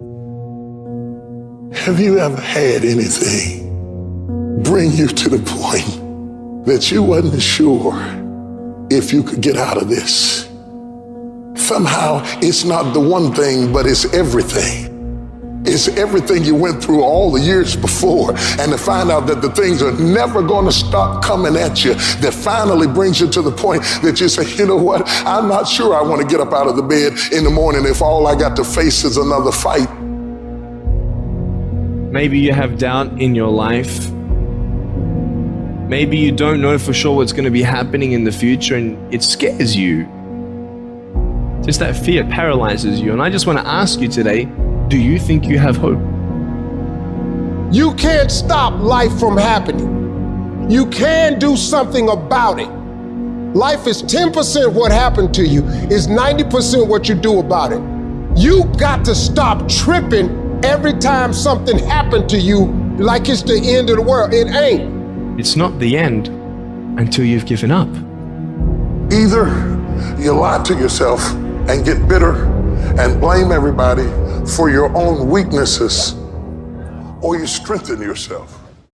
Have you ever had anything bring you to the point that you wasn't sure if you could get out of this? Somehow it's not the one thing, but it's everything. It's everything you went through all the years before, and to find out that the things are never going to stop coming at you, that finally brings you to the point that you say, you know what, I'm not sure I want to get up out of the bed in the morning if all I got to face is another fight. Maybe you have doubt in your life. Maybe you don't know for sure what's going to be happening in the future and it scares you. Just that fear paralyzes you. And I just want to ask you today do you think you have hope? You can't stop life from happening. You can do something about it. Life is 10% what happened to you, is 90% what you do about it. You got to stop tripping every time something happened to you like it's the end of the world. It ain't. It's not the end until you've given up. Either you lie to yourself and get bitter and blame everybody for your own weaknesses, or you strengthen yourself